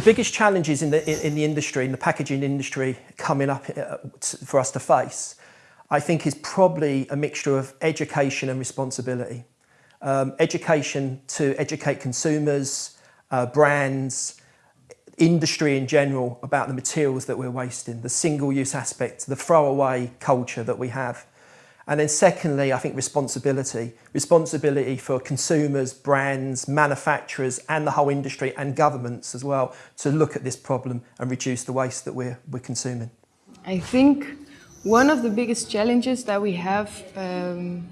biggest challenges in the, in, the industry, in the packaging industry coming up uh, for us to face, I think is probably a mixture of education and responsibility. Um, education to educate consumers, uh, brands, industry in general about the materials that we're wasting, the single-use aspect, the throwaway culture that we have. And then secondly, I think responsibility. Responsibility for consumers, brands, manufacturers and the whole industry and governments as well to look at this problem and reduce the waste that we're, we're consuming. I think one of the biggest challenges that we have um,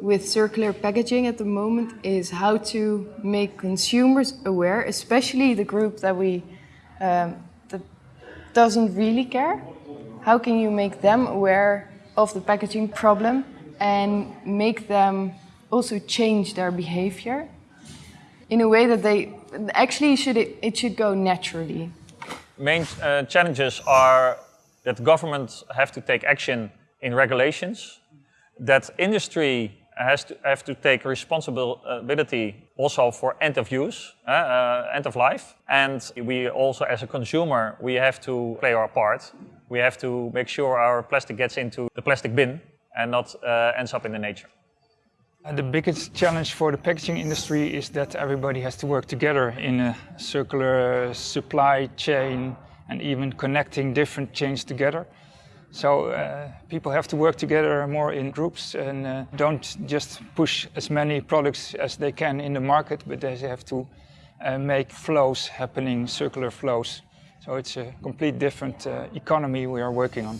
with circular packaging at the moment is how to make consumers aware, especially the group that we um, that doesn't really care. How can you make them aware of the packaging problem and make them also change their behavior in a way that they actually should it, it should go naturally. Main uh, challenges are that governments have to take action in regulations, that industry has to have to take responsibility also for end of use, uh, uh, end of life. And we also, as a consumer, we have to play our part. We have to make sure our plastic gets into the plastic bin and not uh, ends up in the nature. The biggest challenge for the packaging industry is that everybody has to work together in a circular supply chain and even connecting different chains together. So uh, people have to work together more in groups and uh, don't just push as many products as they can in the market, but they have to uh, make flows happening, circular flows. So it's a complete different uh, economy we are working on.